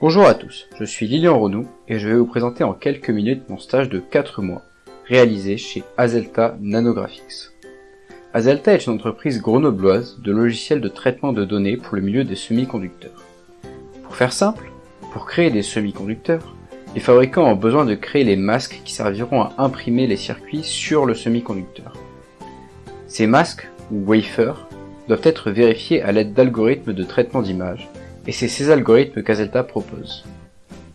Bonjour à tous, je suis Lilian Renou et je vais vous présenter en quelques minutes mon stage de 4 mois réalisé chez Azelta Nanographics. Azelta est une entreprise grenobloise de logiciels de traitement de données pour le milieu des semi-conducteurs. Pour faire simple, pour créer des semi-conducteurs, les fabricants ont besoin de créer les masques qui serviront à imprimer les circuits sur le semi-conducteur. Ces masques, ou wafers, doivent être vérifiés à l'aide d'algorithmes de traitement d'image, et c'est ces algorithmes qu'Azelta propose.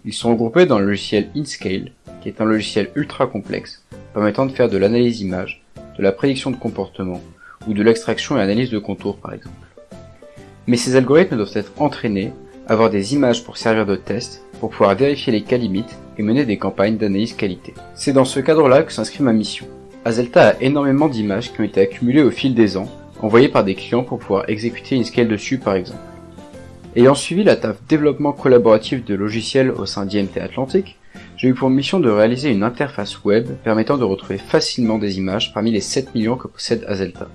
Ils sont regroupés dans le logiciel InScale, qui est un logiciel ultra complexe, permettant de faire de l'analyse d'image, de la prédiction de comportement, ou de l'extraction et analyse de contours par exemple. Mais ces algorithmes doivent être entraînés, avoir des images pour servir de test, pour pouvoir vérifier les cas limites et mener des campagnes d'analyse qualité. C'est dans ce cadre-là que s'inscrit ma mission. Azelta a énormément d'images qui ont été accumulées au fil des ans, envoyées par des clients pour pouvoir exécuter une scale dessus par exemple. Ayant suivi la taf développement collaboratif de logiciels au sein d'IMT Atlantique, j'ai eu pour mission de réaliser une interface web permettant de retrouver facilement des images parmi les 7 millions que possède Azelta.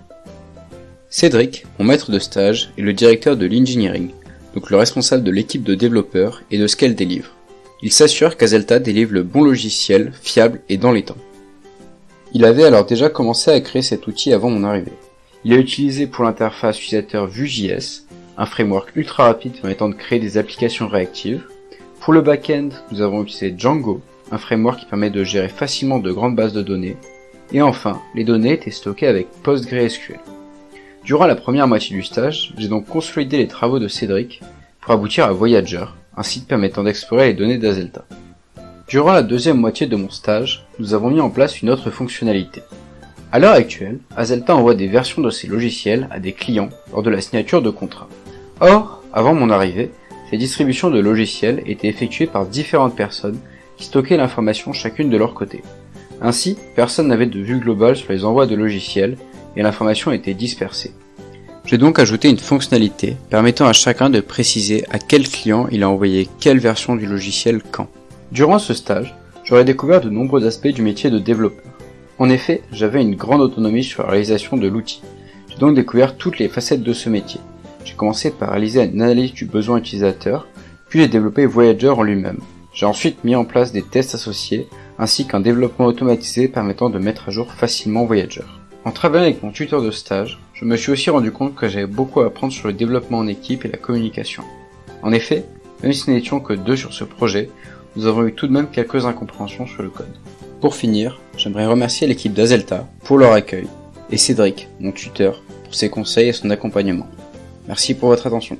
Cédric, mon maître de stage, est le directeur de l'engineering, donc le responsable de l'équipe de développeurs et de ce qu'elle délivre. Il s'assure qu'Azelta délivre le bon logiciel, fiable et dans les temps. Il avait alors déjà commencé à créer cet outil avant mon arrivée. Il a utilisé pour l'interface utilisateur Vue.js, un framework ultra rapide permettant de créer des applications réactives. Pour le back-end, nous avons utilisé Django, un framework qui permet de gérer facilement de grandes bases de données. Et enfin, les données étaient stockées avec PostgreSQL. Durant la première moitié du stage, j'ai donc consolidé les travaux de Cédric pour aboutir à Voyager, un site permettant d'explorer les données d'Azelta. Durant la deuxième moitié de mon stage, nous avons mis en place une autre fonctionnalité. À l'heure actuelle, Azelta envoie des versions de ses logiciels à des clients lors de la signature de contrat. Or, avant mon arrivée, ces distributions de logiciels étaient effectuées par différentes personnes qui stockaient l'information chacune de leur côté. Ainsi, personne n'avait de vue globale sur les envois de logiciels et l'information était dispersée. J'ai donc ajouté une fonctionnalité permettant à chacun de préciser à quel client il a envoyé quelle version du logiciel quand. Durant ce stage, j'aurais découvert de nombreux aspects du métier de développeur. En effet, j'avais une grande autonomie sur la réalisation de l'outil. J'ai donc découvert toutes les facettes de ce métier. J'ai commencé par réaliser une analyse du besoin utilisateur, puis j'ai développé Voyager en lui-même. J'ai ensuite mis en place des tests associés, ainsi qu'un développement automatisé permettant de mettre à jour facilement Voyager. En travaillant avec mon tuteur de stage, je me suis aussi rendu compte que j'avais beaucoup à apprendre sur le développement en équipe et la communication. En effet, même si nous n'étions que deux sur ce projet, nous avons eu tout de même quelques incompréhensions sur le code. Pour finir, j'aimerais remercier l'équipe d'Azelta pour leur accueil et Cédric, mon tuteur, pour ses conseils et son accompagnement. Merci pour votre attention.